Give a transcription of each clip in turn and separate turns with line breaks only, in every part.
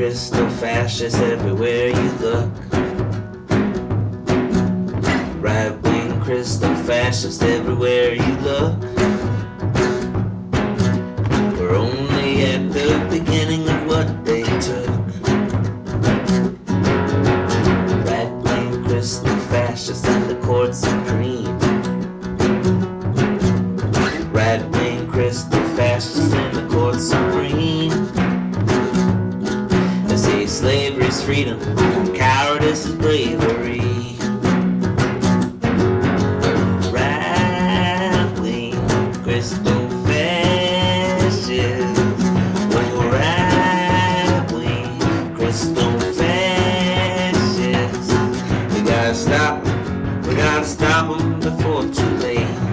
crystal fascists everywhere you look. Right wing crystal fascists everywhere you look. Say slavery's freedom, cowardice is bravery. Fascists. Fascists. We gotta stop 'em, we gotta stop 'em before too late.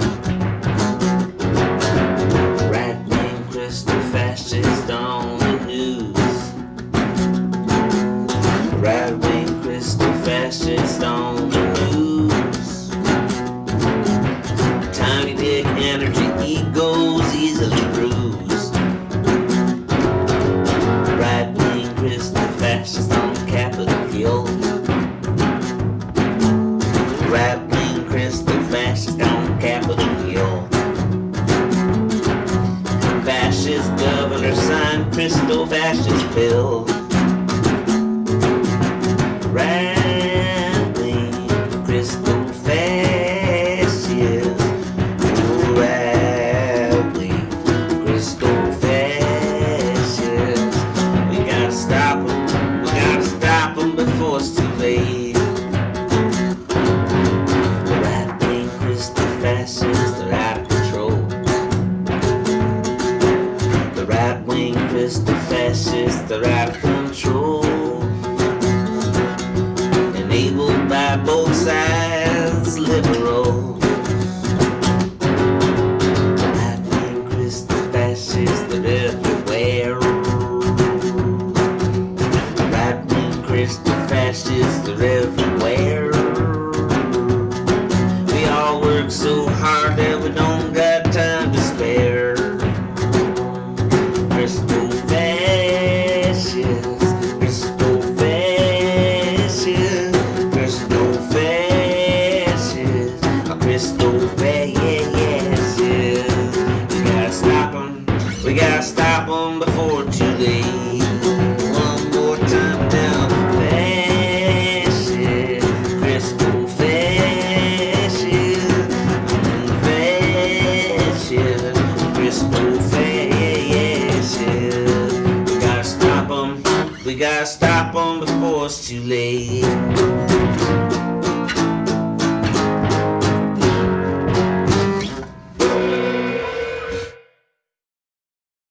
Right wing crystal fascists on Capitol Hill. Fascist governor signed crystal fascist bill. Crystal fascist. Crystal fascist. We gotta stop 'em. We gotta before it's wing crystal fascists are out of control. Enabled by both sides, liberal. The fascists are everywhere. The right wing fascists are everywhere. We gotta stop 'em before too late. One more time now, fascist, crystal fascist, fascist, crystal fascist. We gotta stop 'em, we gotta stop 'em before it's too late.